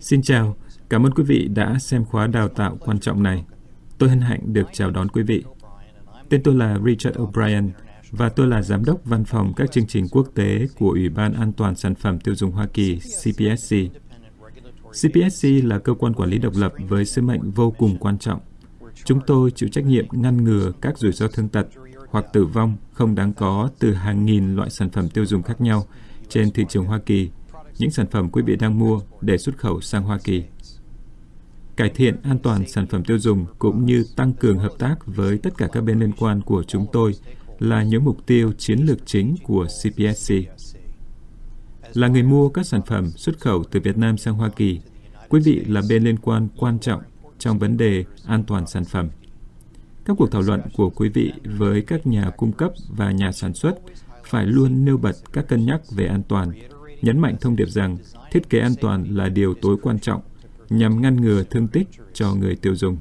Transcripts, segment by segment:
Xin chào, cảm ơn quý vị đã xem khóa đào tạo quan trọng này. Tôi hân hạnh được chào đón quý vị. Tên tôi là Richard O'Brien và tôi là Giám đốc Văn phòng các chương trình quốc tế của Ủy ban An toàn Sản phẩm Tiêu dùng Hoa Kỳ, CPSC. CPSC là cơ quan quản lý độc lập với sứ mệnh vô cùng quan trọng. Chúng tôi chịu trách nhiệm ngăn ngừa các rủi ro thương tật hoặc tử vong không đáng có từ hàng nghìn loại sản phẩm tiêu dùng khác nhau trên thị trường Hoa Kỳ, những sản phẩm quý vị đang mua để xuất khẩu sang Hoa Kỳ. Cải thiện an toàn sản phẩm tiêu dùng cũng như tăng cường hợp tác với tất cả các bên liên quan của chúng tôi là những mục tiêu chiến lược chính của CPSC. Là người mua các sản phẩm xuất khẩu từ Việt Nam sang Hoa Kỳ, quý vị là bên liên quan quan trọng trong vấn đề an toàn sản phẩm. Các cuộc thảo luận của quý vị với các nhà cung cấp và nhà sản xuất phải luôn nêu bật các cân nhắc về an toàn, nhấn mạnh thông điệp rằng thiết kế an toàn là điều tối quan trọng nhằm ngăn ngừa thương tích cho người tiêu dùng.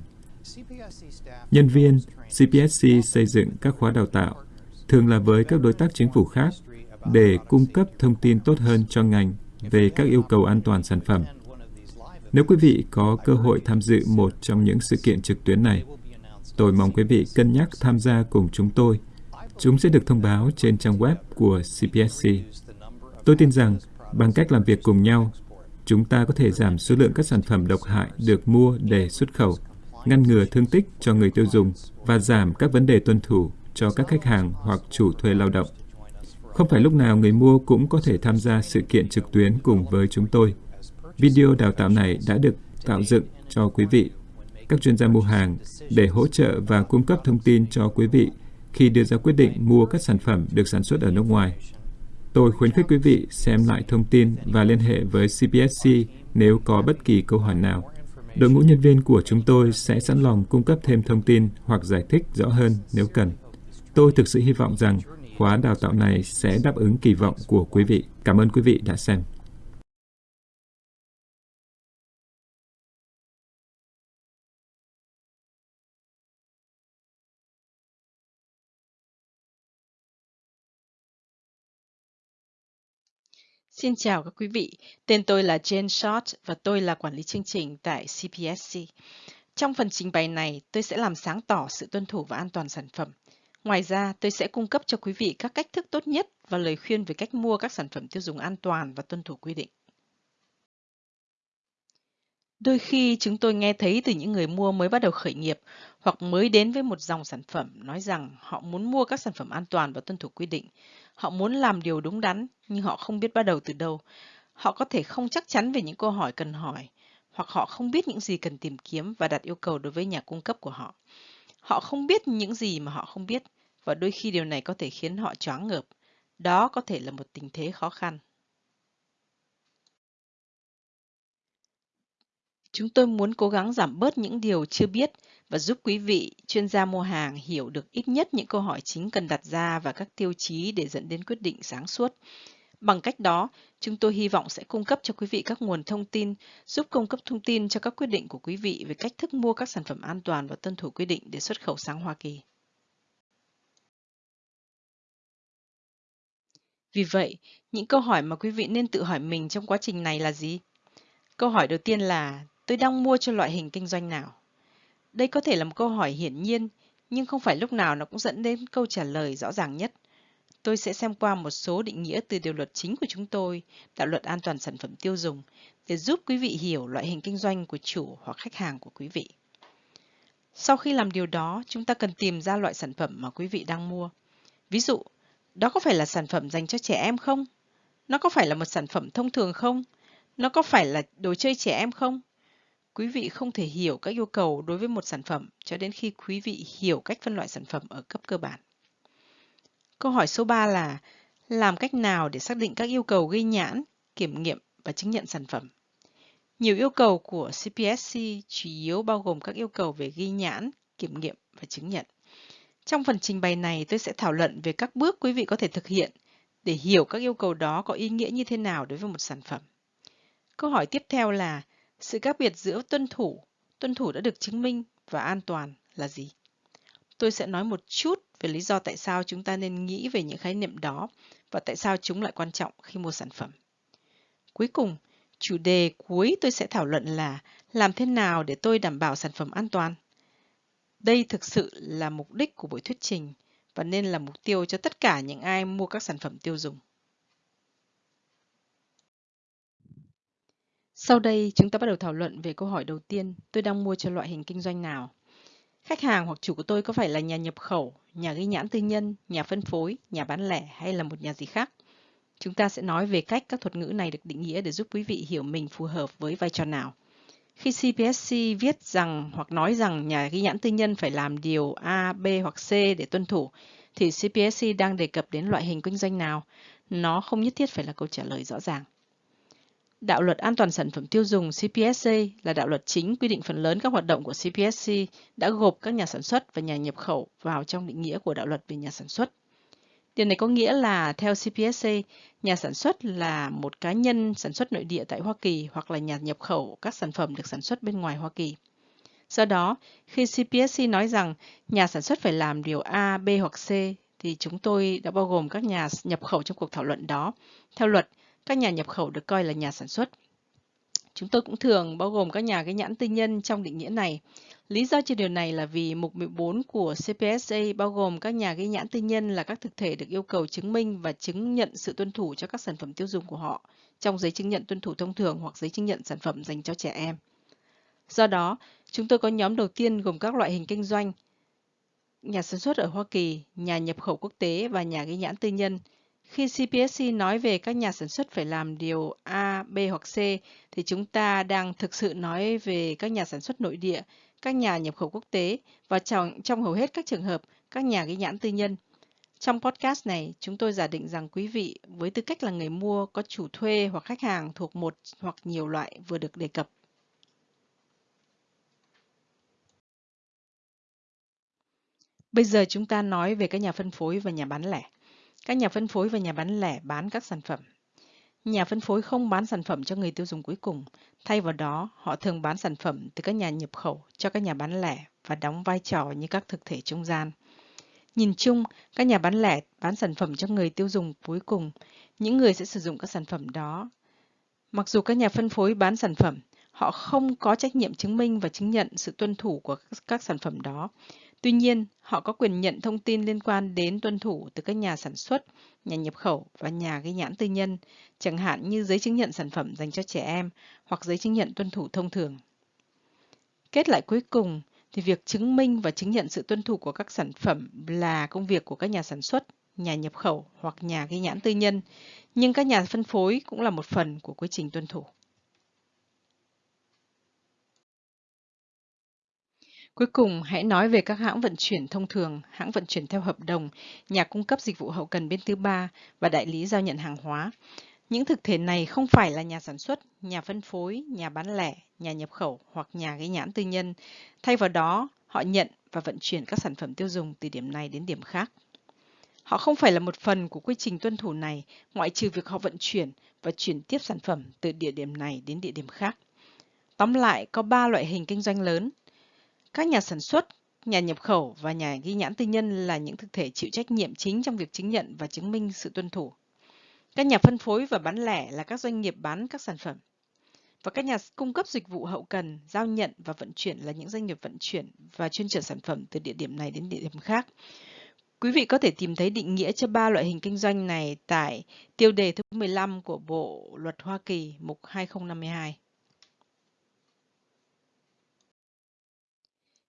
Nhân viên CPSC xây dựng các khóa đào tạo, thường là với các đối tác chính phủ khác, để cung cấp thông tin tốt hơn cho ngành về các yêu cầu an toàn sản phẩm. Nếu quý vị có cơ hội tham dự một trong những sự kiện trực tuyến này, tôi mong quý vị cân nhắc tham gia cùng chúng tôi. Chúng sẽ được thông báo trên trang web của CPSC. Tôi tin rằng bằng cách làm việc cùng nhau, chúng ta có thể giảm số lượng các sản phẩm độc hại được mua để xuất khẩu, ngăn ngừa thương tích cho người tiêu dùng và giảm các vấn đề tuân thủ cho các khách hàng hoặc chủ thuê lao động. Không phải lúc nào người mua cũng có thể tham gia sự kiện trực tuyến cùng với chúng tôi. Video đào tạo này đã được tạo dựng cho quý vị, các chuyên gia mua hàng để hỗ trợ và cung cấp thông tin cho quý vị khi đưa ra quyết định mua các sản phẩm được sản xuất ở nước ngoài. Tôi khuyến khích quý vị xem lại thông tin và liên hệ với CPSC nếu có bất kỳ câu hỏi nào. Đội ngũ nhân viên của chúng tôi sẽ sẵn lòng cung cấp thêm thông tin hoặc giải thích rõ hơn nếu cần. Tôi thực sự hy vọng rằng khóa đào tạo này sẽ đáp ứng kỳ vọng của quý vị. Cảm ơn quý vị đã xem. Xin chào các quý vị, tên tôi là Jane Short và tôi là quản lý chương trình tại CPSC. Trong phần trình bày này, tôi sẽ làm sáng tỏ sự tuân thủ và an toàn sản phẩm. Ngoài ra, tôi sẽ cung cấp cho quý vị các cách thức tốt nhất và lời khuyên về cách mua các sản phẩm tiêu dùng an toàn và tuân thủ quy định. Đôi khi chúng tôi nghe thấy từ những người mua mới bắt đầu khởi nghiệp hoặc mới đến với một dòng sản phẩm nói rằng họ muốn mua các sản phẩm an toàn và tuân thủ quy định. Họ muốn làm điều đúng đắn, nhưng họ không biết bắt đầu từ đâu. Họ có thể không chắc chắn về những câu hỏi cần hỏi, hoặc họ không biết những gì cần tìm kiếm và đặt yêu cầu đối với nhà cung cấp của họ. Họ không biết những gì mà họ không biết, và đôi khi điều này có thể khiến họ choáng ngợp. Đó có thể là một tình thế khó khăn. Chúng tôi muốn cố gắng giảm bớt những điều chưa biết và giúp quý vị chuyên gia mua hàng hiểu được ít nhất những câu hỏi chính cần đặt ra và các tiêu chí để dẫn đến quyết định sáng suốt. Bằng cách đó, chúng tôi hy vọng sẽ cung cấp cho quý vị các nguồn thông tin, giúp cung cấp thông tin cho các quyết định của quý vị về cách thức mua các sản phẩm an toàn và tuân thủ quy định để xuất khẩu sang Hoa Kỳ. Vì vậy, những câu hỏi mà quý vị nên tự hỏi mình trong quá trình này là gì? Câu hỏi đầu tiên là tôi đang mua cho loại hình kinh doanh nào? Đây có thể là một câu hỏi hiển nhiên, nhưng không phải lúc nào nó cũng dẫn đến câu trả lời rõ ràng nhất. Tôi sẽ xem qua một số định nghĩa từ điều luật chính của chúng tôi, đạo luật an toàn sản phẩm tiêu dùng, để giúp quý vị hiểu loại hình kinh doanh của chủ hoặc khách hàng của quý vị. Sau khi làm điều đó, chúng ta cần tìm ra loại sản phẩm mà quý vị đang mua. Ví dụ, đó có phải là sản phẩm dành cho trẻ em không? Nó có phải là một sản phẩm thông thường không? Nó có phải là đồ chơi trẻ em không? Quý vị không thể hiểu các yêu cầu đối với một sản phẩm cho đến khi quý vị hiểu cách phân loại sản phẩm ở cấp cơ bản. Câu hỏi số 3 là làm cách nào để xác định các yêu cầu ghi nhãn, kiểm nghiệm và chứng nhận sản phẩm? Nhiều yêu cầu của CPSC chủ yếu bao gồm các yêu cầu về ghi nhãn, kiểm nghiệm và chứng nhận. Trong phần trình bày này, tôi sẽ thảo luận về các bước quý vị có thể thực hiện để hiểu các yêu cầu đó có ý nghĩa như thế nào đối với một sản phẩm. Câu hỏi tiếp theo là sự khác biệt giữa tuân thủ, tuân thủ đã được chứng minh và an toàn là gì? Tôi sẽ nói một chút về lý do tại sao chúng ta nên nghĩ về những khái niệm đó và tại sao chúng lại quan trọng khi mua sản phẩm. Cuối cùng, Chủ đề cuối tôi sẽ thảo luận là làm thế nào để tôi đảm bảo sản phẩm an toàn. Đây thực sự là mục đích của buổi thuyết trình và nên là mục tiêu cho tất cả những ai mua các sản phẩm tiêu dùng. Sau đây, chúng ta bắt đầu thảo luận về câu hỏi đầu tiên, tôi đang mua cho loại hình kinh doanh nào? Khách hàng hoặc chủ của tôi có phải là nhà nhập khẩu, nhà ghi nhãn tư nhân, nhà phân phối, nhà bán lẻ hay là một nhà gì khác? Chúng ta sẽ nói về cách các thuật ngữ này được định nghĩa để giúp quý vị hiểu mình phù hợp với vai trò nào. Khi CPSC viết rằng hoặc nói rằng nhà ghi nhãn tư nhân phải làm điều A, B hoặc C để tuân thủ, thì CPSC đang đề cập đến loại hình kinh doanh nào? Nó không nhất thiết phải là câu trả lời rõ ràng. Đạo luật an toàn sản phẩm tiêu dùng CPSC là đạo luật chính quy định phần lớn các hoạt động của CPSC đã gộp các nhà sản xuất và nhà nhập khẩu vào trong định nghĩa của đạo luật về nhà sản xuất. Điều này có nghĩa là theo CPSC, nhà sản xuất là một cá nhân sản xuất nội địa tại Hoa Kỳ hoặc là nhà nhập khẩu các sản phẩm được sản xuất bên ngoài Hoa Kỳ. Do đó, khi CPSC nói rằng nhà sản xuất phải làm điều A, B hoặc C, thì chúng tôi đã bao gồm các nhà nhập khẩu trong cuộc thảo luận đó. Theo luật, các nhà nhập khẩu được coi là nhà sản xuất. Chúng tôi cũng thường bao gồm các nhà cái nhãn tư nhân trong định nghĩa này. Lý do cho điều này là vì mục 14 của CPSA bao gồm các nhà ghi nhãn tư nhân là các thực thể được yêu cầu chứng minh và chứng nhận sự tuân thủ cho các sản phẩm tiêu dùng của họ trong giấy chứng nhận tuân thủ thông thường hoặc giấy chứng nhận sản phẩm dành cho trẻ em. Do đó, chúng tôi có nhóm đầu tiên gồm các loại hình kinh doanh, nhà sản xuất ở Hoa Kỳ, nhà nhập khẩu quốc tế và nhà ghi nhãn tư nhân. Khi CPSC nói về các nhà sản xuất phải làm điều A, B hoặc C, thì chúng ta đang thực sự nói về các nhà sản xuất nội địa, các nhà nhập khẩu quốc tế và trong, trong hầu hết các trường hợp, các nhà ghi nhãn tư nhân. Trong podcast này, chúng tôi giả định rằng quý vị với tư cách là người mua có chủ thuê hoặc khách hàng thuộc một hoặc nhiều loại vừa được đề cập. Bây giờ chúng ta nói về các nhà phân phối và nhà bán lẻ. Các nhà phân phối và nhà bán lẻ bán các sản phẩm. Nhà phân phối không bán sản phẩm cho người tiêu dùng cuối cùng. Thay vào đó, họ thường bán sản phẩm từ các nhà nhập khẩu cho các nhà bán lẻ và đóng vai trò như các thực thể trung gian. Nhìn chung, các nhà bán lẻ bán sản phẩm cho người tiêu dùng cuối cùng, những người sẽ sử dụng các sản phẩm đó. Mặc dù các nhà phân phối bán sản phẩm, họ không có trách nhiệm chứng minh và chứng nhận sự tuân thủ của các sản phẩm đó. Tuy nhiên, họ có quyền nhận thông tin liên quan đến tuân thủ từ các nhà sản xuất, nhà nhập khẩu và nhà gây nhãn tư nhân, chẳng hạn như giấy chứng nhận sản phẩm dành cho trẻ em hoặc giấy chứng nhận tuân thủ thông thường. Kết lại cuối cùng thì việc chứng minh và chứng nhận sự tuân thủ của các sản phẩm là công việc của các nhà sản xuất, nhà nhập khẩu hoặc nhà gây nhãn tư nhân, nhưng các nhà phân phối cũng là một phần của quy trình tuân thủ. Cuối cùng, hãy nói về các hãng vận chuyển thông thường, hãng vận chuyển theo hợp đồng, nhà cung cấp dịch vụ hậu cần bên thứ ba và đại lý giao nhận hàng hóa. Những thực thể này không phải là nhà sản xuất, nhà phân phối, nhà bán lẻ, nhà nhập khẩu hoặc nhà ghi nhãn tư nhân. Thay vào đó, họ nhận và vận chuyển các sản phẩm tiêu dùng từ điểm này đến điểm khác. Họ không phải là một phần của quy trình tuân thủ này, ngoại trừ việc họ vận chuyển và chuyển tiếp sản phẩm từ địa điểm này đến địa điểm khác. Tóm lại, có 3 loại hình kinh doanh lớn, các nhà sản xuất, nhà nhập khẩu và nhà ghi nhãn tư nhân là những thực thể chịu trách nhiệm chính trong việc chứng nhận và chứng minh sự tuân thủ. Các nhà phân phối và bán lẻ là các doanh nghiệp bán các sản phẩm. Và các nhà cung cấp dịch vụ hậu cần, giao nhận và vận chuyển là những doanh nghiệp vận chuyển và chuyên trở sản phẩm từ địa điểm này đến địa điểm khác. Quý vị có thể tìm thấy định nghĩa cho ba loại hình kinh doanh này tại tiêu đề thứ 15 của Bộ Luật Hoa Kỳ, mục 2052.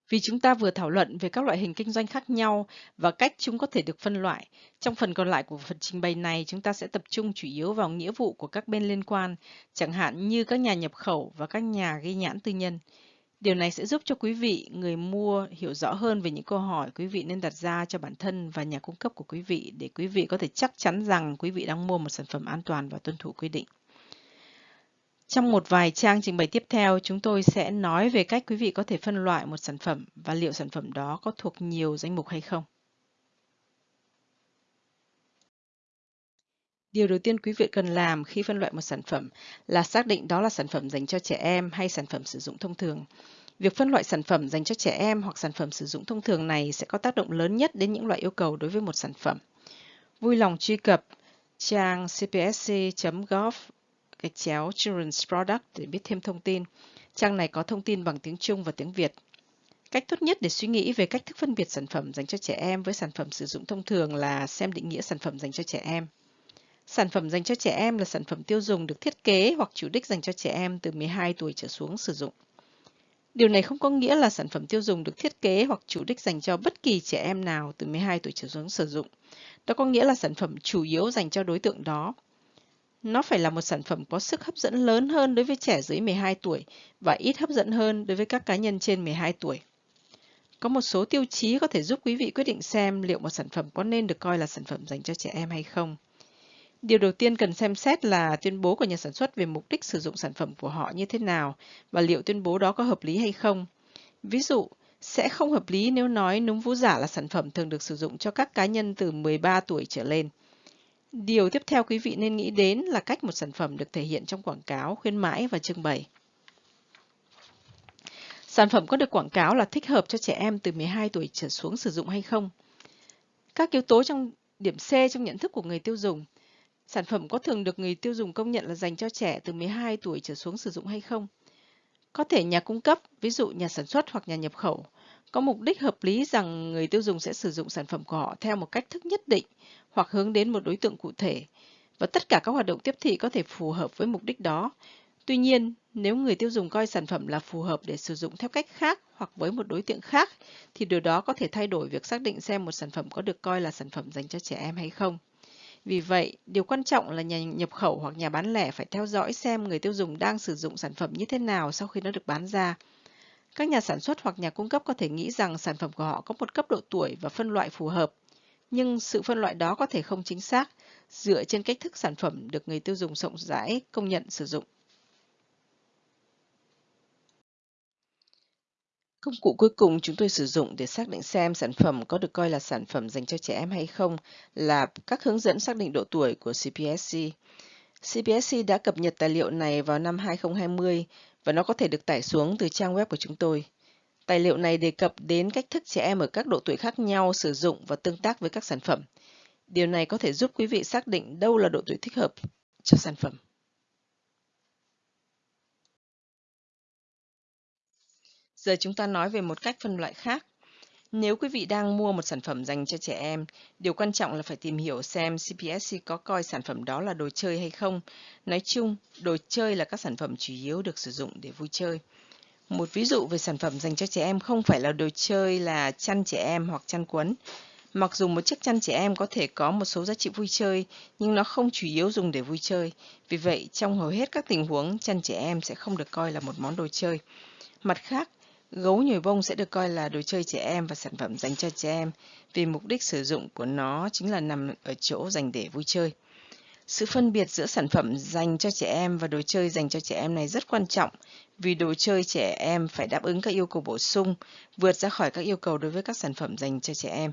Vì chúng ta vừa thảo luận về các loại hình kinh doanh khác nhau và cách chúng có thể được phân loại, trong phần còn lại của phần trình bày này chúng ta sẽ tập trung chủ yếu vào nghĩa vụ của các bên liên quan, chẳng hạn như các nhà nhập khẩu và các nhà ghi nhãn tư nhân. Điều này sẽ giúp cho quý vị, người mua hiểu rõ hơn về những câu hỏi quý vị nên đặt ra cho bản thân và nhà cung cấp của quý vị để quý vị có thể chắc chắn rằng quý vị đang mua một sản phẩm an toàn và tuân thủ quy định. Trong một vài trang trình bày tiếp theo, chúng tôi sẽ nói về cách quý vị có thể phân loại một sản phẩm và liệu sản phẩm đó có thuộc nhiều danh mục hay không. Điều đầu tiên quý vị cần làm khi phân loại một sản phẩm là xác định đó là sản phẩm dành cho trẻ em hay sản phẩm sử dụng thông thường. Việc phân loại sản phẩm dành cho trẻ em hoặc sản phẩm sử dụng thông thường này sẽ có tác động lớn nhất đến những loại yêu cầu đối với một sản phẩm. Vui lòng truy cập trang cpsc.gov gạch chéo Children's Product để biết thêm thông tin. Trang này có thông tin bằng tiếng Trung và tiếng Việt. Cách tốt nhất để suy nghĩ về cách thức phân biệt sản phẩm dành cho trẻ em với sản phẩm sử dụng thông thường là xem định nghĩa sản phẩm dành cho trẻ em. Sản phẩm dành cho trẻ em là sản phẩm tiêu dùng được thiết kế hoặc chủ đích dành cho trẻ em từ 12 tuổi trở xuống sử dụng. Điều này không có nghĩa là sản phẩm tiêu dùng được thiết kế hoặc chủ đích dành cho bất kỳ trẻ em nào từ 12 tuổi trở xuống sử dụng. Đó có nghĩa là sản phẩm chủ yếu dành cho đối tượng đó. Nó phải là một sản phẩm có sức hấp dẫn lớn hơn đối với trẻ dưới 12 tuổi và ít hấp dẫn hơn đối với các cá nhân trên 12 tuổi. Có một số tiêu chí có thể giúp quý vị quyết định xem liệu một sản phẩm có nên được coi là sản phẩm dành cho trẻ em hay không. Điều đầu tiên cần xem xét là tuyên bố của nhà sản xuất về mục đích sử dụng sản phẩm của họ như thế nào và liệu tuyên bố đó có hợp lý hay không. Ví dụ, sẽ không hợp lý nếu nói núm vú giả là sản phẩm thường được sử dụng cho các cá nhân từ 13 tuổi trở lên. Điều tiếp theo quý vị nên nghĩ đến là cách một sản phẩm được thể hiện trong quảng cáo, khuyến mãi và trưng bày. Sản phẩm có được quảng cáo là thích hợp cho trẻ em từ 12 tuổi trở xuống sử dụng hay không? Các yếu tố trong điểm C trong nhận thức của người tiêu dùng. Sản phẩm có thường được người tiêu dùng công nhận là dành cho trẻ từ 12 tuổi trở xuống sử dụng hay không? Có thể nhà cung cấp, ví dụ nhà sản xuất hoặc nhà nhập khẩu, có mục đích hợp lý rằng người tiêu dùng sẽ sử dụng sản phẩm của họ theo một cách thức nhất định hoặc hướng đến một đối tượng cụ thể. Và tất cả các hoạt động tiếp thị có thể phù hợp với mục đích đó. Tuy nhiên, nếu người tiêu dùng coi sản phẩm là phù hợp để sử dụng theo cách khác hoặc với một đối tượng khác, thì điều đó có thể thay đổi việc xác định xem một sản phẩm có được coi là sản phẩm dành cho trẻ em hay không. Vì vậy, điều quan trọng là nhà nhập khẩu hoặc nhà bán lẻ phải theo dõi xem người tiêu dùng đang sử dụng sản phẩm như thế nào sau khi nó được bán ra. Các nhà sản xuất hoặc nhà cung cấp có thể nghĩ rằng sản phẩm của họ có một cấp độ tuổi và phân loại phù hợp, nhưng sự phân loại đó có thể không chính xác dựa trên cách thức sản phẩm được người tiêu dùng rộng rãi công nhận sử dụng. Công cụ cuối cùng chúng tôi sử dụng để xác định xem sản phẩm có được coi là sản phẩm dành cho trẻ em hay không là các hướng dẫn xác định độ tuổi của CPSC. CPSC đã cập nhật tài liệu này vào năm 2020 và nó có thể được tải xuống từ trang web của chúng tôi. Tài liệu này đề cập đến cách thức trẻ em ở các độ tuổi khác nhau sử dụng và tương tác với các sản phẩm. Điều này có thể giúp quý vị xác định đâu là độ tuổi thích hợp cho sản phẩm. Giờ chúng ta nói về một cách phân loại khác. Nếu quý vị đang mua một sản phẩm dành cho trẻ em, điều quan trọng là phải tìm hiểu xem CPSC có coi sản phẩm đó là đồ chơi hay không. Nói chung, đồ chơi là các sản phẩm chủ yếu được sử dụng để vui chơi. Một ví dụ về sản phẩm dành cho trẻ em không phải là đồ chơi là chăn trẻ em hoặc chăn quấn. Mặc dù một chiếc chăn trẻ em có thể có một số giá trị vui chơi, nhưng nó không chủ yếu dùng để vui chơi. Vì vậy, trong hầu hết các tình huống, chăn trẻ em sẽ không được coi là một món đồ chơi. Mặt khác, Gấu nhồi bông sẽ được coi là đồ chơi trẻ em và sản phẩm dành cho trẻ em vì mục đích sử dụng của nó chính là nằm ở chỗ dành để vui chơi. Sự phân biệt giữa sản phẩm dành cho trẻ em và đồ chơi dành cho trẻ em này rất quan trọng vì đồ chơi trẻ em phải đáp ứng các yêu cầu bổ sung, vượt ra khỏi các yêu cầu đối với các sản phẩm dành cho trẻ em.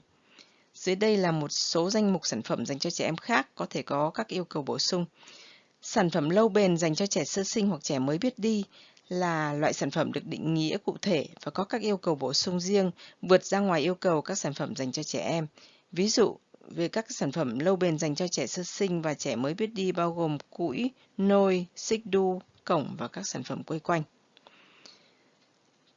Dưới đây là một số danh mục sản phẩm dành cho trẻ em khác có thể có các yêu cầu bổ sung. Sản phẩm lâu bền dành cho trẻ sơ sinh hoặc trẻ mới biết đi là loại sản phẩm được định nghĩa cụ thể và có các yêu cầu bổ sung riêng vượt ra ngoài yêu cầu các sản phẩm dành cho trẻ em. Ví dụ, về các sản phẩm lâu bền dành cho trẻ sơ sinh và trẻ mới biết đi bao gồm củi, nôi, xích đu, cổng và các sản phẩm quây quanh.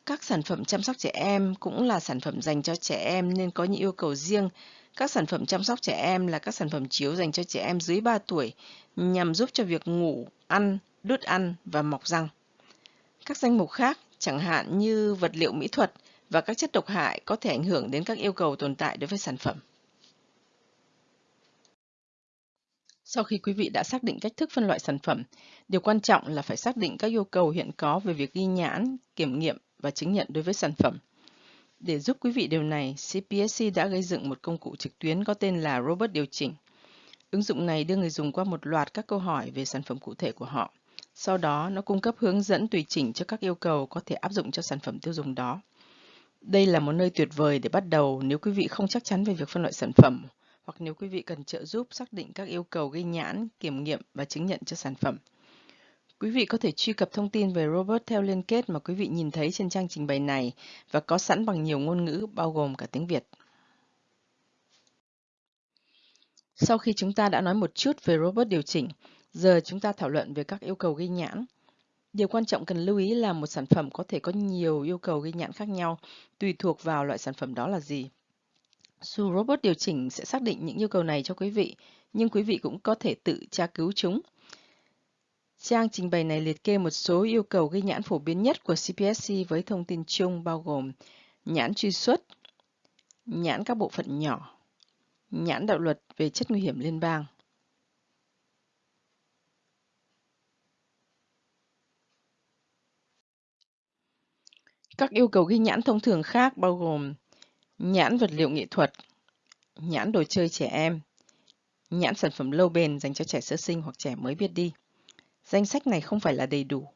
Các sản phẩm chăm sóc trẻ em cũng là sản phẩm dành cho trẻ em nên có những yêu cầu riêng. Các sản phẩm chăm sóc trẻ em là các sản phẩm chiếu dành cho trẻ em dưới 3 tuổi nhằm giúp cho việc ngủ, ăn, đút ăn và mọc răng. Các danh mục khác, chẳng hạn như vật liệu mỹ thuật và các chất độc hại có thể ảnh hưởng đến các yêu cầu tồn tại đối với sản phẩm. Sau khi quý vị đã xác định cách thức phân loại sản phẩm, điều quan trọng là phải xác định các yêu cầu hiện có về việc ghi nhãn, kiểm nghiệm và chứng nhận đối với sản phẩm. Để giúp quý vị điều này, CPSC đã gây dựng một công cụ trực tuyến có tên là Robot Điều chỉnh. Ứng dụng này đưa người dùng qua một loạt các câu hỏi về sản phẩm cụ thể của họ. Sau đó, nó cung cấp hướng dẫn tùy chỉnh cho các yêu cầu có thể áp dụng cho sản phẩm tiêu dùng đó. Đây là một nơi tuyệt vời để bắt đầu nếu quý vị không chắc chắn về việc phân loại sản phẩm hoặc nếu quý vị cần trợ giúp xác định các yêu cầu ghi nhãn, kiểm nghiệm và chứng nhận cho sản phẩm. Quý vị có thể truy cập thông tin về Robert theo liên kết mà quý vị nhìn thấy trên trang trình bày này và có sẵn bằng nhiều ngôn ngữ bao gồm cả tiếng Việt. Sau khi chúng ta đã nói một chút về Robert điều chỉnh, Giờ chúng ta thảo luận về các yêu cầu ghi nhãn. Điều quan trọng cần lưu ý là một sản phẩm có thể có nhiều yêu cầu ghi nhãn khác nhau, tùy thuộc vào loại sản phẩm đó là gì. Su Robot điều chỉnh sẽ xác định những yêu cầu này cho quý vị, nhưng quý vị cũng có thể tự tra cứu chúng. Trang trình bày này liệt kê một số yêu cầu ghi nhãn phổ biến nhất của CPSC với thông tin chung bao gồm nhãn truy xuất, nhãn các bộ phận nhỏ, nhãn đạo luật về chất nguy hiểm liên bang. Các yêu cầu ghi nhãn thông thường khác bao gồm nhãn vật liệu nghệ thuật, nhãn đồ chơi trẻ em, nhãn sản phẩm lâu bền dành cho trẻ sơ sinh hoặc trẻ mới biết đi. Danh sách này không phải là đầy đủ.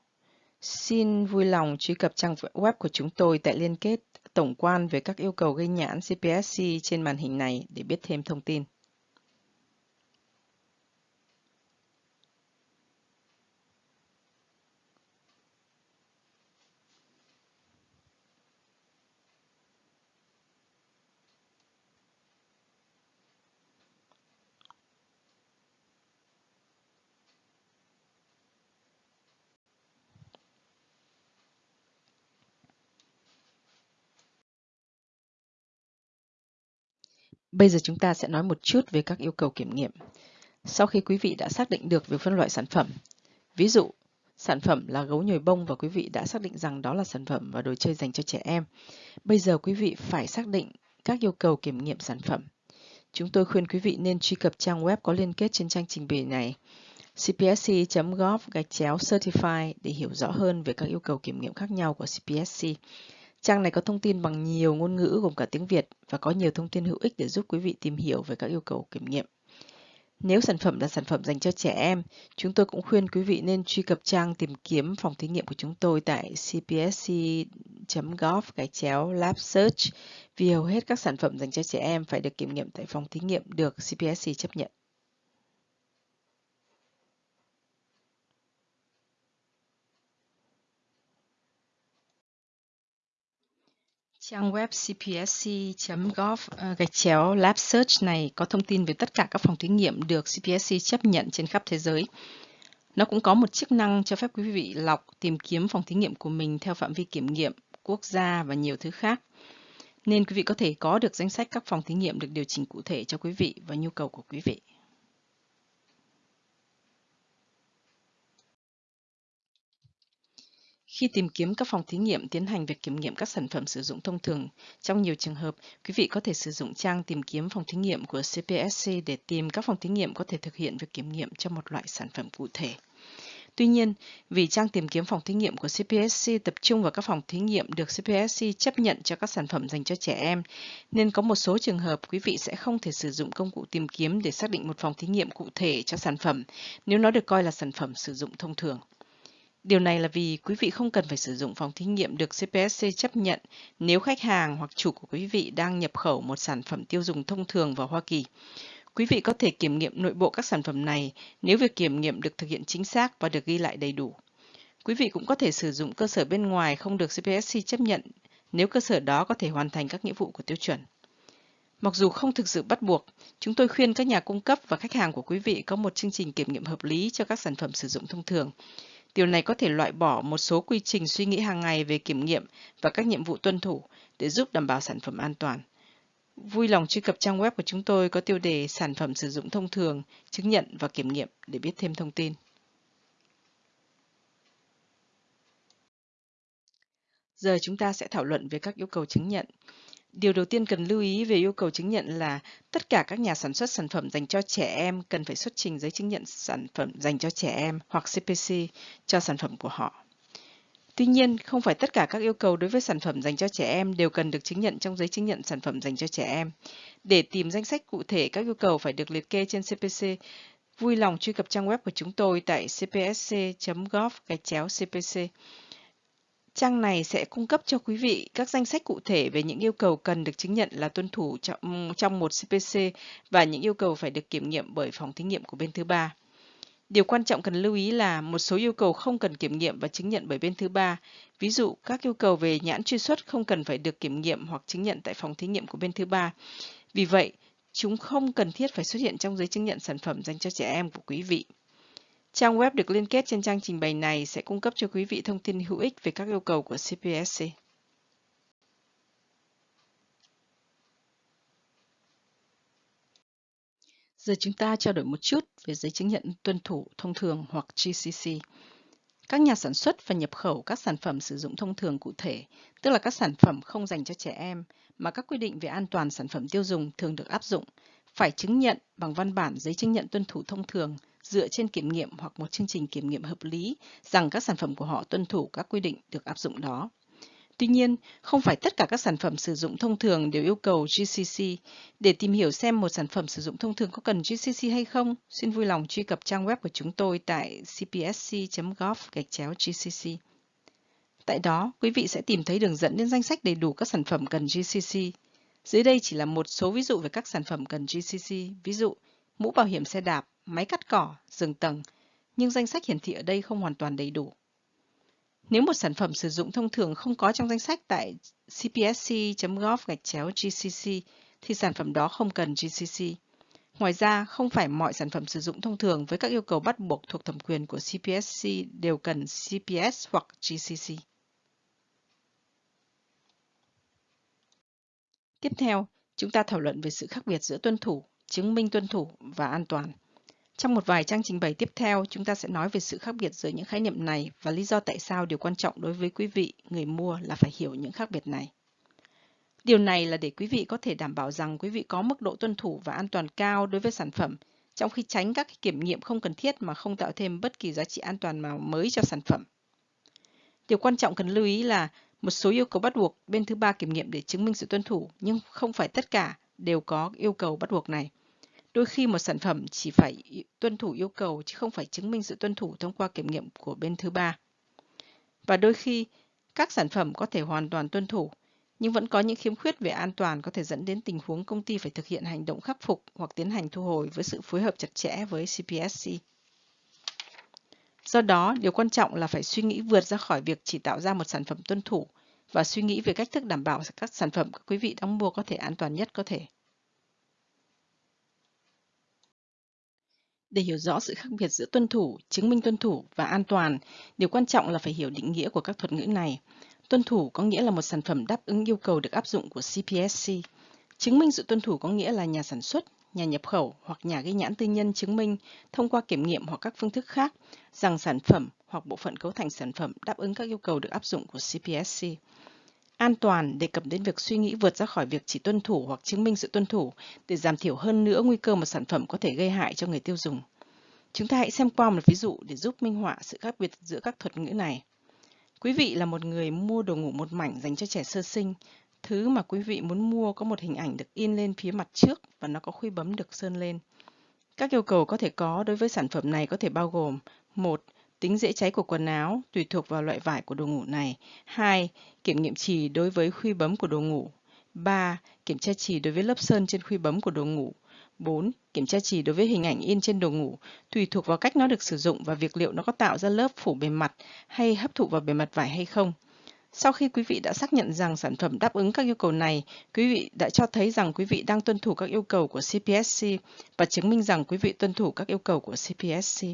Xin vui lòng truy cập trang web của chúng tôi tại liên kết tổng quan về các yêu cầu ghi nhãn CPSC trên màn hình này để biết thêm thông tin. Bây giờ chúng ta sẽ nói một chút về các yêu cầu kiểm nghiệm. Sau khi quý vị đã xác định được về phân loại sản phẩm, ví dụ, sản phẩm là gấu nhồi bông và quý vị đã xác định rằng đó là sản phẩm và đồ chơi dành cho trẻ em. Bây giờ quý vị phải xác định các yêu cầu kiểm nghiệm sản phẩm. Chúng tôi khuyên quý vị nên truy cập trang web có liên kết trên trang trình bày này cpsc.gov gạch chéo certify để hiểu rõ hơn về các yêu cầu kiểm nghiệm khác nhau của CPSC. Trang này có thông tin bằng nhiều ngôn ngữ gồm cả tiếng Việt và có nhiều thông tin hữu ích để giúp quý vị tìm hiểu về các yêu cầu kiểm nghiệm. Nếu sản phẩm là sản phẩm dành cho trẻ em, chúng tôi cũng khuyên quý vị nên truy cập trang tìm kiếm phòng thí nghiệm của chúng tôi tại cpsc.gov gạch chéo lab search vì hầu hết các sản phẩm dành cho trẻ em phải được kiểm nghiệm tại phòng thí nghiệm được CPSC chấp nhận. Trang web cpsc.gov ờ, gạch chéo Lab Search này có thông tin về tất cả các phòng thí nghiệm được CPSC chấp nhận trên khắp thế giới. Nó cũng có một chức năng cho phép quý vị lọc tìm kiếm phòng thí nghiệm của mình theo phạm vi kiểm nghiệm, quốc gia và nhiều thứ khác. Nên quý vị có thể có được danh sách các phòng thí nghiệm được điều chỉnh cụ thể cho quý vị và nhu cầu của quý vị. Khi tìm kiếm các phòng thí nghiệm tiến hành việc kiểm nghiệm các sản phẩm sử dụng thông thường, trong nhiều trường hợp, quý vị có thể sử dụng trang tìm kiếm phòng thí nghiệm của CPSC để tìm các phòng thí nghiệm có thể thực hiện việc kiểm nghiệm cho một loại sản phẩm cụ thể. Tuy nhiên, vì trang tìm kiếm phòng thí nghiệm của CPSC tập trung vào các phòng thí nghiệm được CPSC chấp nhận cho các sản phẩm dành cho trẻ em, nên có một số trường hợp quý vị sẽ không thể sử dụng công cụ tìm kiếm để xác định một phòng thí nghiệm cụ thể cho sản phẩm nếu nó được coi là sản phẩm sử dụng thông thường. Điều này là vì quý vị không cần phải sử dụng phòng thí nghiệm được CPSC chấp nhận nếu khách hàng hoặc chủ của quý vị đang nhập khẩu một sản phẩm tiêu dùng thông thường vào Hoa Kỳ. Quý vị có thể kiểm nghiệm nội bộ các sản phẩm này nếu việc kiểm nghiệm được thực hiện chính xác và được ghi lại đầy đủ. Quý vị cũng có thể sử dụng cơ sở bên ngoài không được CPSC chấp nhận nếu cơ sở đó có thể hoàn thành các nghĩa vụ của tiêu chuẩn. Mặc dù không thực sự bắt buộc, chúng tôi khuyên các nhà cung cấp và khách hàng của quý vị có một chương trình kiểm nghiệm hợp lý cho các sản phẩm sử dụng thông thường. Điều này có thể loại bỏ một số quy trình suy nghĩ hàng ngày về kiểm nghiệm và các nhiệm vụ tuân thủ để giúp đảm bảo sản phẩm an toàn. Vui lòng truy cập trang web của chúng tôi có tiêu đề sản phẩm sử dụng thông thường, chứng nhận và kiểm nghiệm để biết thêm thông tin. Giờ chúng ta sẽ thảo luận về các yêu cầu chứng nhận. Điều đầu tiên cần lưu ý về yêu cầu chứng nhận là tất cả các nhà sản xuất sản phẩm dành cho trẻ em cần phải xuất trình giấy chứng nhận sản phẩm dành cho trẻ em hoặc CPC cho sản phẩm của họ. Tuy nhiên, không phải tất cả các yêu cầu đối với sản phẩm dành cho trẻ em đều cần được chứng nhận trong giấy chứng nhận sản phẩm dành cho trẻ em. Để tìm danh sách cụ thể các yêu cầu phải được liệt kê trên CPC, vui lòng truy cập trang web của chúng tôi tại cpsc.gov gạch chéo CPC. Trang này sẽ cung cấp cho quý vị các danh sách cụ thể về những yêu cầu cần được chứng nhận là tuân thủ trong, trong một CPC và những yêu cầu phải được kiểm nghiệm bởi phòng thí nghiệm của bên thứ ba. Điều quan trọng cần lưu ý là một số yêu cầu không cần kiểm nghiệm và chứng nhận bởi bên thứ ba. Ví dụ, các yêu cầu về nhãn truy xuất không cần phải được kiểm nghiệm hoặc chứng nhận tại phòng thí nghiệm của bên thứ ba. Vì vậy, chúng không cần thiết phải xuất hiện trong giấy chứng nhận sản phẩm dành cho trẻ em của quý vị. Trang web được liên kết trên trang trình bày này sẽ cung cấp cho quý vị thông tin hữu ích về các yêu cầu của CPSC. Giờ chúng ta trao đổi một chút về giấy chứng nhận tuân thủ thông thường hoặc GCC. Các nhà sản xuất và nhập khẩu các sản phẩm sử dụng thông thường cụ thể, tức là các sản phẩm không dành cho trẻ em, mà các quy định về an toàn sản phẩm tiêu dùng thường được áp dụng, phải chứng nhận bằng văn bản giấy chứng nhận tuân thủ thông thường dựa trên kiểm nghiệm hoặc một chương trình kiểm nghiệm hợp lý rằng các sản phẩm của họ tuân thủ các quy định được áp dụng đó. Tuy nhiên, không phải tất cả các sản phẩm sử dụng thông thường đều yêu cầu GCC. Để tìm hiểu xem một sản phẩm sử dụng thông thường có cần GCC hay không, xin vui lòng truy cập trang web của chúng tôi tại cpsc.gov-gcc. Tại đó, quý vị sẽ tìm thấy đường dẫn đến danh sách đầy đủ các sản phẩm cần GCC. Dưới đây chỉ là một số ví dụ về các sản phẩm cần GCC, ví dụ mũ bảo hiểm xe đạp, máy cắt cỏ, giường tầng, nhưng danh sách hiển thị ở đây không hoàn toàn đầy đủ. Nếu một sản phẩm sử dụng thông thường không có trong danh sách tại cpsc.gov-gcc thì sản phẩm đó không cần GCC. Ngoài ra, không phải mọi sản phẩm sử dụng thông thường với các yêu cầu bắt buộc thuộc thẩm quyền của CPSC đều cần CPS hoặc GCC. Tiếp theo, chúng ta thảo luận về sự khác biệt giữa tuân thủ, chứng minh tuân thủ và an toàn. Trong một vài trang trình bày tiếp theo, chúng ta sẽ nói về sự khác biệt giữa những khái niệm này và lý do tại sao điều quan trọng đối với quý vị, người mua là phải hiểu những khác biệt này. Điều này là để quý vị có thể đảm bảo rằng quý vị có mức độ tuân thủ và an toàn cao đối với sản phẩm, trong khi tránh các kiểm nghiệm không cần thiết mà không tạo thêm bất kỳ giá trị an toàn nào mới cho sản phẩm. Điều quan trọng cần lưu ý là một số yêu cầu bắt buộc bên thứ ba kiểm nghiệm để chứng minh sự tuân thủ, nhưng không phải tất cả đều có yêu cầu bắt buộc này. Đôi khi một sản phẩm chỉ phải tuân thủ yêu cầu chứ không phải chứng minh sự tuân thủ thông qua kiểm nghiệm của bên thứ ba. Và đôi khi, các sản phẩm có thể hoàn toàn tuân thủ, nhưng vẫn có những khiếm khuyết về an toàn có thể dẫn đến tình huống công ty phải thực hiện hành động khắc phục hoặc tiến hành thu hồi với sự phối hợp chặt chẽ với CPSC. Do đó, điều quan trọng là phải suy nghĩ vượt ra khỏi việc chỉ tạo ra một sản phẩm tuân thủ và suy nghĩ về cách thức đảm bảo các sản phẩm các quý vị đang mua có thể an toàn nhất có thể. Để hiểu rõ sự khác biệt giữa tuân thủ, chứng minh tuân thủ và an toàn, điều quan trọng là phải hiểu định nghĩa của các thuật ngữ này. Tuân thủ có nghĩa là một sản phẩm đáp ứng yêu cầu được áp dụng của CPSC. Chứng minh sự tuân thủ có nghĩa là nhà sản xuất, nhà nhập khẩu hoặc nhà ghi nhãn tư nhân chứng minh thông qua kiểm nghiệm hoặc các phương thức khác rằng sản phẩm hoặc bộ phận cấu thành sản phẩm đáp ứng các yêu cầu được áp dụng của CPSC. An toàn đề cập đến việc suy nghĩ vượt ra khỏi việc chỉ tuân thủ hoặc chứng minh sự tuân thủ để giảm thiểu hơn nữa nguy cơ một sản phẩm có thể gây hại cho người tiêu dùng. Chúng ta hãy xem qua một ví dụ để giúp minh họa sự khác biệt giữa các thuật ngữ này. Quý vị là một người mua đồ ngủ một mảnh dành cho trẻ sơ sinh. Thứ mà quý vị muốn mua có một hình ảnh được in lên phía mặt trước và nó có khuy bấm được sơn lên. Các yêu cầu có thể có đối với sản phẩm này có thể bao gồm, một Tính dễ cháy của quần áo tùy thuộc vào loại vải của đồ ngủ này. 2. Kiểm nghiệm trì đối với khuy bấm của đồ ngủ. 3. Kiểm tra trì đối với lớp sơn trên khuy bấm của đồ ngủ. 4. Kiểm tra trì đối với hình ảnh in trên đồ ngủ, tùy thuộc vào cách nó được sử dụng và việc liệu nó có tạo ra lớp phủ bề mặt hay hấp thụ vào bề mặt vải hay không. Sau khi quý vị đã xác nhận rằng sản phẩm đáp ứng các yêu cầu này, quý vị đã cho thấy rằng quý vị đang tuân thủ các yêu cầu của CPSC và chứng minh rằng quý vị tuân thủ các yêu cầu của CPSC.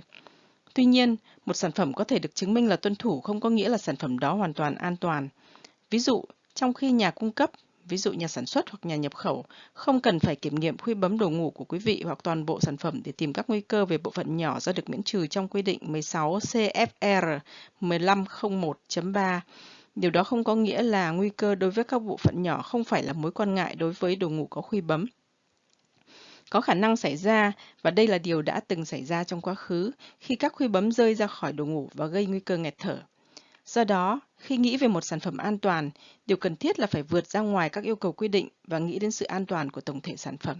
Tuy nhiên, một sản phẩm có thể được chứng minh là tuân thủ không có nghĩa là sản phẩm đó hoàn toàn an toàn. Ví dụ, trong khi nhà cung cấp, ví dụ nhà sản xuất hoặc nhà nhập khẩu, không cần phải kiểm nghiệm khuy bấm đồ ngủ của quý vị hoặc toàn bộ sản phẩm để tìm các nguy cơ về bộ phận nhỏ do được miễn trừ trong quy định 16 CFR 1501.3. Điều đó không có nghĩa là nguy cơ đối với các bộ phận nhỏ không phải là mối quan ngại đối với đồ ngủ có khuy bấm có khả năng xảy ra và đây là điều đã từng xảy ra trong quá khứ khi các khuy bấm rơi ra khỏi đồ ngủ và gây nguy cơ nghẹt thở. Do đó, khi nghĩ về một sản phẩm an toàn, điều cần thiết là phải vượt ra ngoài các yêu cầu quy định và nghĩ đến sự an toàn của tổng thể sản phẩm.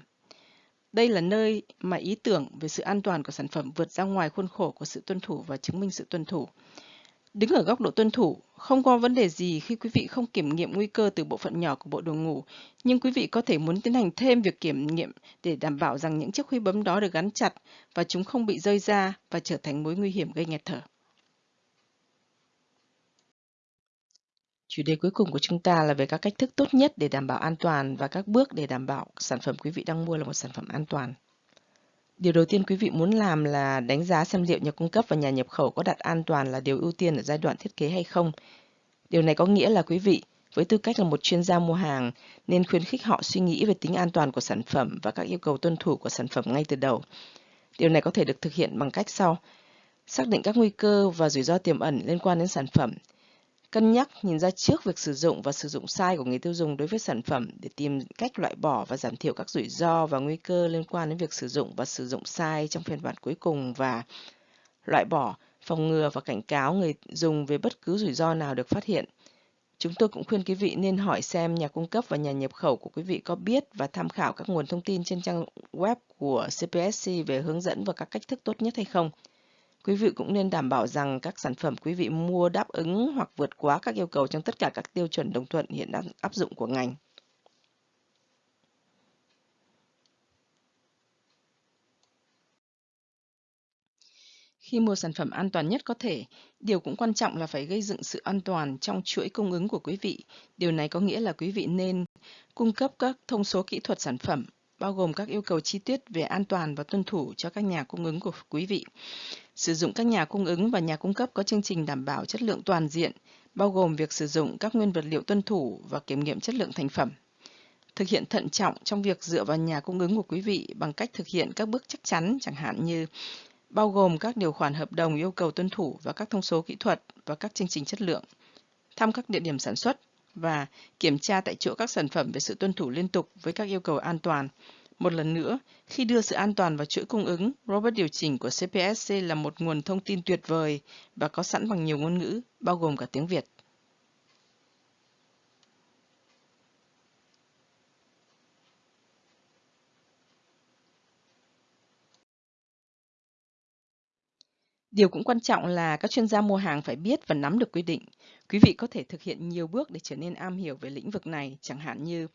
Đây là nơi mà ý tưởng về sự an toàn của sản phẩm vượt ra ngoài khuôn khổ của sự tuân thủ và chứng minh sự tuân thủ. Đứng ở góc độ tuân thủ, không có vấn đề gì khi quý vị không kiểm nghiệm nguy cơ từ bộ phận nhỏ của bộ đồ ngủ, nhưng quý vị có thể muốn tiến hành thêm việc kiểm nghiệm để đảm bảo rằng những chiếc khuy bấm đó được gắn chặt và chúng không bị rơi ra và trở thành mối nguy hiểm gây nghẹt thở. Chủ đề cuối cùng của chúng ta là về các cách thức tốt nhất để đảm bảo an toàn và các bước để đảm bảo sản phẩm quý vị đang mua là một sản phẩm an toàn. Điều đầu tiên quý vị muốn làm là đánh giá xem liệu nhà cung cấp và nhà nhập khẩu có đặt an toàn là điều ưu tiên ở giai đoạn thiết kế hay không. Điều này có nghĩa là quý vị, với tư cách là một chuyên gia mua hàng, nên khuyến khích họ suy nghĩ về tính an toàn của sản phẩm và các yêu cầu tuân thủ của sản phẩm ngay từ đầu. Điều này có thể được thực hiện bằng cách sau. Xác định các nguy cơ và rủi ro tiềm ẩn liên quan đến sản phẩm, Cân nhắc nhìn ra trước việc sử dụng và sử dụng sai của người tiêu dùng đối với sản phẩm để tìm cách loại bỏ và giảm thiểu các rủi ro và nguy cơ liên quan đến việc sử dụng và sử dụng sai trong phiên bản cuối cùng và loại bỏ, phòng ngừa và cảnh cáo người dùng về bất cứ rủi ro nào được phát hiện. Chúng tôi cũng khuyên quý vị nên hỏi xem nhà cung cấp và nhà nhập khẩu của quý vị có biết và tham khảo các nguồn thông tin trên trang web của CPSC về hướng dẫn và các cách thức tốt nhất hay không. Quý vị cũng nên đảm bảo rằng các sản phẩm quý vị mua đáp ứng hoặc vượt quá các yêu cầu trong tất cả các tiêu chuẩn đồng thuận hiện đang áp dụng của ngành. Khi mua sản phẩm an toàn nhất có thể, điều cũng quan trọng là phải gây dựng sự an toàn trong chuỗi cung ứng của quý vị. Điều này có nghĩa là quý vị nên cung cấp các thông số kỹ thuật sản phẩm, bao gồm các yêu cầu chi tiết về an toàn và tuân thủ cho các nhà cung ứng của quý vị. Sử dụng các nhà cung ứng và nhà cung cấp có chương trình đảm bảo chất lượng toàn diện, bao gồm việc sử dụng các nguyên vật liệu tuân thủ và kiểm nghiệm chất lượng thành phẩm. Thực hiện thận trọng trong việc dựa vào nhà cung ứng của quý vị bằng cách thực hiện các bước chắc chắn chẳng hạn như bao gồm các điều khoản hợp đồng yêu cầu tuân thủ và các thông số kỹ thuật và các chương trình chất lượng, thăm các địa điểm sản xuất và kiểm tra tại chỗ các sản phẩm về sự tuân thủ liên tục với các yêu cầu an toàn một lần nữa, khi đưa sự an toàn vào chuỗi cung ứng, robot điều chỉnh của CPSC là một nguồn thông tin tuyệt vời và có sẵn bằng nhiều ngôn ngữ, bao gồm cả tiếng Việt. Điều cũng quan trọng là các chuyên gia mua hàng phải biết và nắm được quy định. Quý vị có thể thực hiện nhiều bước để trở nên am hiểu về lĩnh vực này, chẳng hạn như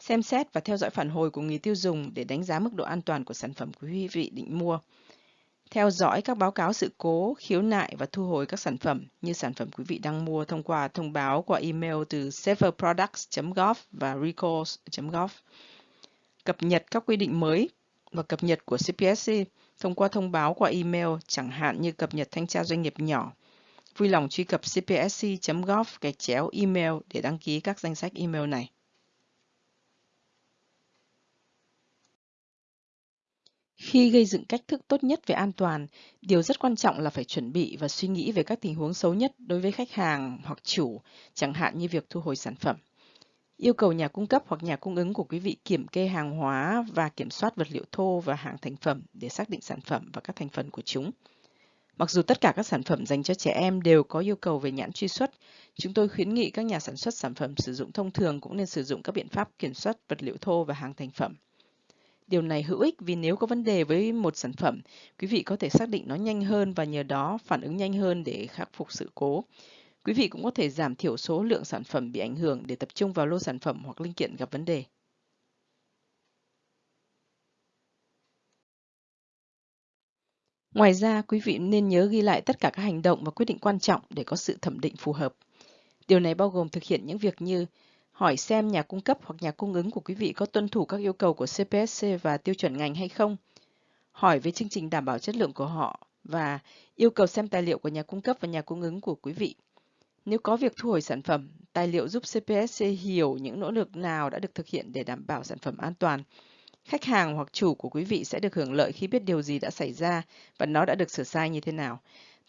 xem xét và theo dõi phản hồi của người tiêu dùng để đánh giá mức độ an toàn của sản phẩm của quý vị định mua. Theo dõi các báo cáo sự cố, khiếu nại và thu hồi các sản phẩm như sản phẩm quý vị đang mua thông qua thông báo qua email từ saferproducts.gov và recalls.gov. Cập nhật các quy định mới và cập nhật của CPSC thông qua thông báo qua email, chẳng hạn như cập nhật thanh tra doanh nghiệp nhỏ. Vui lòng truy cập cpsc.gov gạch chéo email để đăng ký các danh sách email này. Khi gây dựng cách thức tốt nhất về an toàn, điều rất quan trọng là phải chuẩn bị và suy nghĩ về các tình huống xấu nhất đối với khách hàng hoặc chủ, chẳng hạn như việc thu hồi sản phẩm. Yêu cầu nhà cung cấp hoặc nhà cung ứng của quý vị kiểm kê hàng hóa và kiểm soát vật liệu thô và hàng thành phẩm để xác định sản phẩm và các thành phần của chúng. Mặc dù tất cả các sản phẩm dành cho trẻ em đều có yêu cầu về nhãn truy xuất, chúng tôi khuyến nghị các nhà sản xuất sản phẩm sử dụng thông thường cũng nên sử dụng các biện pháp kiểm soát vật liệu thô và hàng thành phẩm. Điều này hữu ích vì nếu có vấn đề với một sản phẩm, quý vị có thể xác định nó nhanh hơn và nhờ đó phản ứng nhanh hơn để khắc phục sự cố. Quý vị cũng có thể giảm thiểu số lượng sản phẩm bị ảnh hưởng để tập trung vào lô sản phẩm hoặc linh kiện gặp vấn đề. Ngoài ra, quý vị nên nhớ ghi lại tất cả các hành động và quyết định quan trọng để có sự thẩm định phù hợp. Điều này bao gồm thực hiện những việc như hỏi xem nhà cung cấp hoặc nhà cung ứng của quý vị có tuân thủ các yêu cầu của CPSC và tiêu chuẩn ngành hay không, hỏi về chương trình đảm bảo chất lượng của họ và yêu cầu xem tài liệu của nhà cung cấp và nhà cung ứng của quý vị. Nếu có việc thu hồi sản phẩm, tài liệu giúp CPSC hiểu những nỗ lực nào đã được thực hiện để đảm bảo sản phẩm an toàn. Khách hàng hoặc chủ của quý vị sẽ được hưởng lợi khi biết điều gì đã xảy ra và nó đã được sửa sai như thế nào.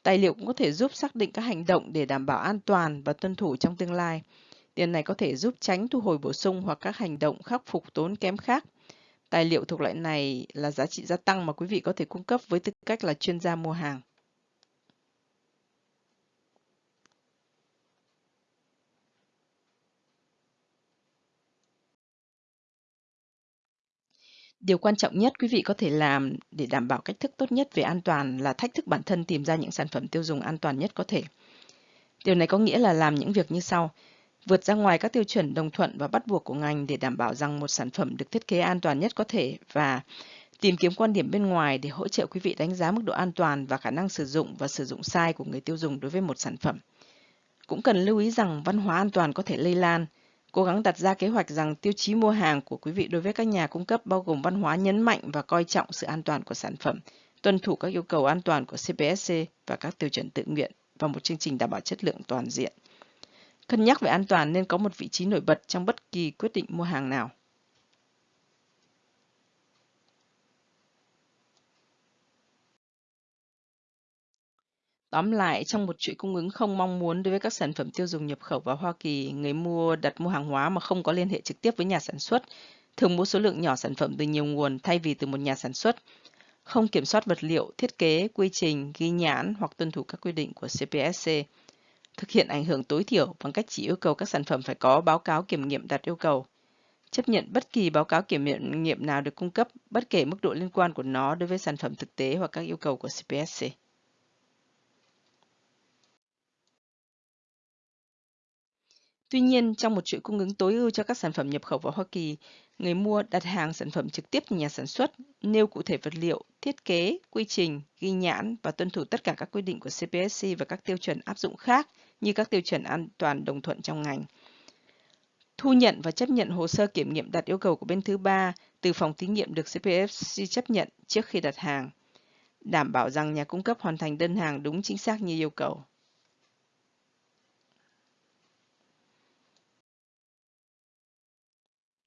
Tài liệu cũng có thể giúp xác định các hành động để đảm bảo an toàn và tuân thủ trong tương lai. Tiền này có thể giúp tránh thu hồi bổ sung hoặc các hành động khắc phục tốn kém khác. Tài liệu thuộc loại này là giá trị gia tăng mà quý vị có thể cung cấp với tư cách là chuyên gia mua hàng. Điều quan trọng nhất quý vị có thể làm để đảm bảo cách thức tốt nhất về an toàn là thách thức bản thân tìm ra những sản phẩm tiêu dùng an toàn nhất có thể. Điều này có nghĩa là làm những việc như sau vượt ra ngoài các tiêu chuẩn đồng thuận và bắt buộc của ngành để đảm bảo rằng một sản phẩm được thiết kế an toàn nhất có thể và tìm kiếm quan điểm bên ngoài để hỗ trợ quý vị đánh giá mức độ an toàn và khả năng sử dụng và sử dụng sai của người tiêu dùng đối với một sản phẩm. Cũng cần lưu ý rằng văn hóa an toàn có thể lây lan. Cố gắng đặt ra kế hoạch rằng tiêu chí mua hàng của quý vị đối với các nhà cung cấp bao gồm văn hóa nhấn mạnh và coi trọng sự an toàn của sản phẩm, tuân thủ các yêu cầu an toàn của CPSC và các tiêu chuẩn tự nguyện và một chương trình đảm bảo chất lượng toàn diện. Cân nhắc về an toàn nên có một vị trí nổi bật trong bất kỳ quyết định mua hàng nào. Tóm lại, trong một chuỗi cung ứng không mong muốn đối với các sản phẩm tiêu dùng nhập khẩu vào Hoa Kỳ, người mua đặt mua hàng hóa mà không có liên hệ trực tiếp với nhà sản xuất, thường mua số lượng nhỏ sản phẩm từ nhiều nguồn thay vì từ một nhà sản xuất, không kiểm soát vật liệu, thiết kế, quy trình, ghi nhãn hoặc tuân thủ các quy định của CPSC, thực hiện ảnh hưởng tối thiểu bằng cách chỉ yêu cầu các sản phẩm phải có báo cáo kiểm nghiệm đạt yêu cầu, chấp nhận bất kỳ báo cáo kiểm nghiệm nào được cung cấp, bất kể mức độ liên quan của nó đối với sản phẩm thực tế hoặc các yêu cầu của CPSC. Tuy nhiên, trong một chuỗi cung ứng tối ưu cho các sản phẩm nhập khẩu vào Hoa Kỳ, người mua đặt hàng sản phẩm trực tiếp từ nhà sản xuất, nêu cụ thể vật liệu, thiết kế, quy trình, ghi nhãn và tuân thủ tất cả các quy định của CPSC và các tiêu chuẩn áp dụng khác như các tiêu chuẩn an toàn đồng thuận trong ngành. Thu nhận và chấp nhận hồ sơ kiểm nghiệm đạt yêu cầu của bên thứ ba từ phòng thí nghiệm được CPSC chấp nhận trước khi đặt hàng. Đảm bảo rằng nhà cung cấp hoàn thành đơn hàng đúng chính xác như yêu cầu.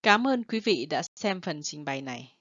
Cảm ơn quý vị đã xem phần trình bày này.